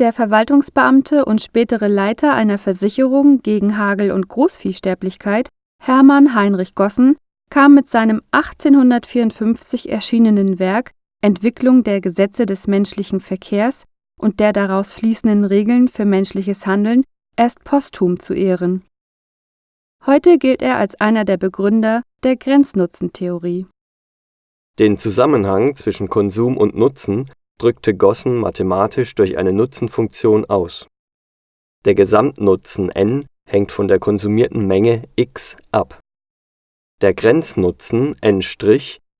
Der Verwaltungsbeamte und spätere Leiter einer Versicherung gegen Hagel und Großviehsterblichkeit, Hermann Heinrich Gossen, kam mit seinem 1854 erschienenen Werk Entwicklung der Gesetze des menschlichen Verkehrs und der daraus fließenden Regeln für menschliches Handeln erst posthum zu Ehren. Heute gilt er als einer der Begründer der Grenznutzentheorie. Den Zusammenhang zwischen Konsum und Nutzen drückte Gossen mathematisch durch eine Nutzenfunktion aus. Der Gesamtnutzen n hängt von der konsumierten Menge x ab. Der Grenznutzen n'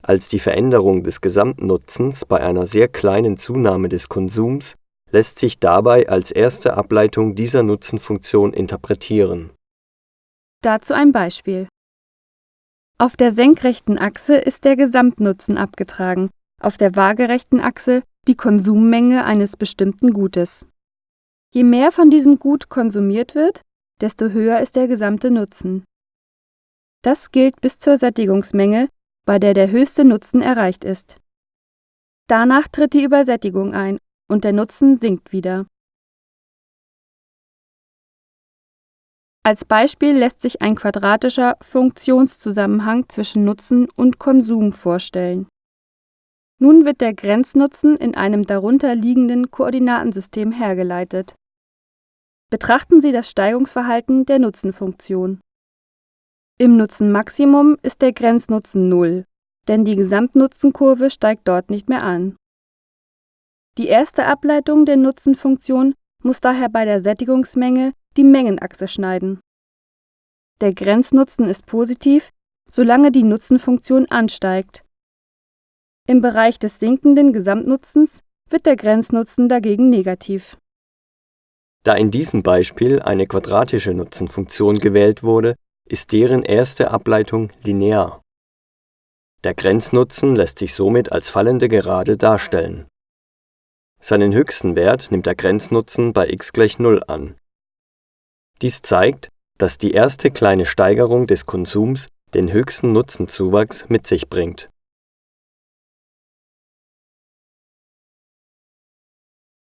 als die Veränderung des Gesamtnutzens bei einer sehr kleinen Zunahme des Konsums lässt sich dabei als erste Ableitung dieser Nutzenfunktion interpretieren. Dazu ein Beispiel. Auf der senkrechten Achse ist der Gesamtnutzen abgetragen, auf der waagerechten Achse die Konsummenge eines bestimmten Gutes. Je mehr von diesem Gut konsumiert wird, desto höher ist der gesamte Nutzen. Das gilt bis zur Sättigungsmenge, bei der der höchste Nutzen erreicht ist. Danach tritt die Übersättigung ein und der Nutzen sinkt wieder. Als Beispiel lässt sich ein quadratischer Funktionszusammenhang zwischen Nutzen und Konsum vorstellen. Nun wird der Grenznutzen in einem darunter liegenden Koordinatensystem hergeleitet. Betrachten Sie das Steigungsverhalten der Nutzenfunktion. Im Nutzenmaximum ist der Grenznutzen 0, denn die Gesamtnutzenkurve steigt dort nicht mehr an. Die erste Ableitung der Nutzenfunktion muss daher bei der Sättigungsmenge die Mengenachse schneiden. Der Grenznutzen ist positiv, solange die Nutzenfunktion ansteigt im Bereich des sinkenden Gesamtnutzens wird der Grenznutzen dagegen negativ. Da in diesem Beispiel eine quadratische Nutzenfunktion gewählt wurde, ist deren erste Ableitung linear. Der Grenznutzen lässt sich somit als fallende Gerade darstellen. Seinen höchsten Wert nimmt der Grenznutzen bei x gleich 0 an. Dies zeigt, dass die erste kleine Steigerung des Konsums den höchsten Nutzenzuwachs mit sich bringt